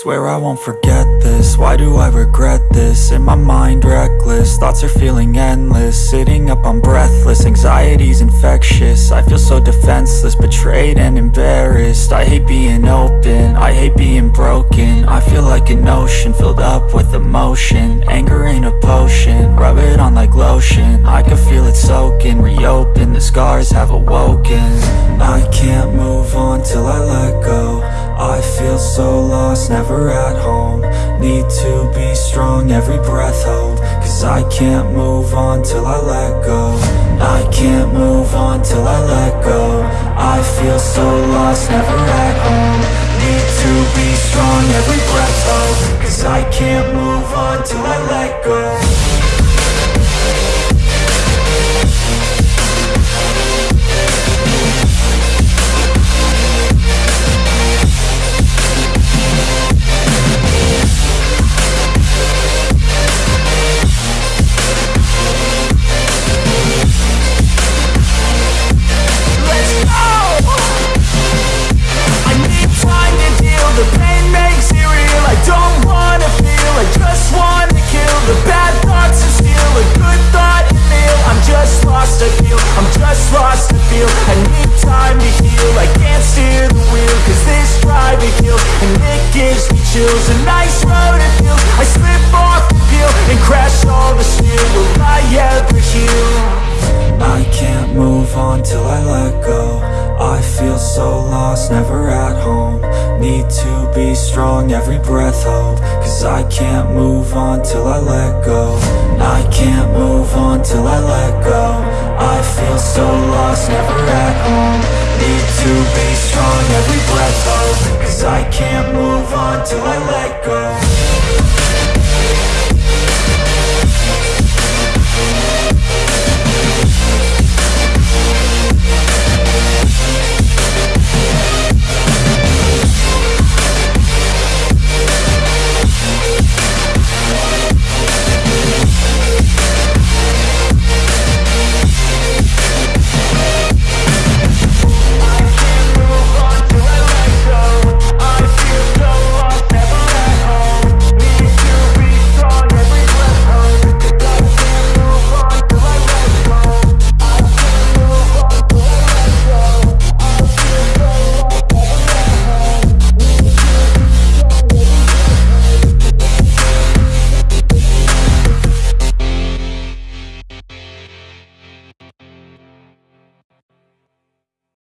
Swear I won't forget this, why do I regret this? In my mind reckless, thoughts are feeling endless. Sitting up I'm breathless, anxiety's infectious. I feel so defenseless, betrayed and embarrassed. I hate being open, I hate being broken. I feel like an ocean, filled up with emotion. Anger ain't a potion, rub it on like lotion. I can feel it soaking, reopen, the scars have awoken. I can't move on till I let go. I feel so lost, never at home. Need to be strong, every breath hold. Cause I can't move on till I let go. I can't move on till I let go. I feel so lost, never at home. Need to be strong, every breath hold. Cause I can't move on till I let go it kills, and it gives me chills A nice road it feels, I slip off the peel And crash all the steel, will I ever heal? I can't move on till I let go. I feel so lost, never at home. Need to be strong, every breath hold. Cause I can't move on till I let go. I can't move on till I let go. I feel so lost, never at home Need to be strong, every breath hold Cause I can't move on till I let go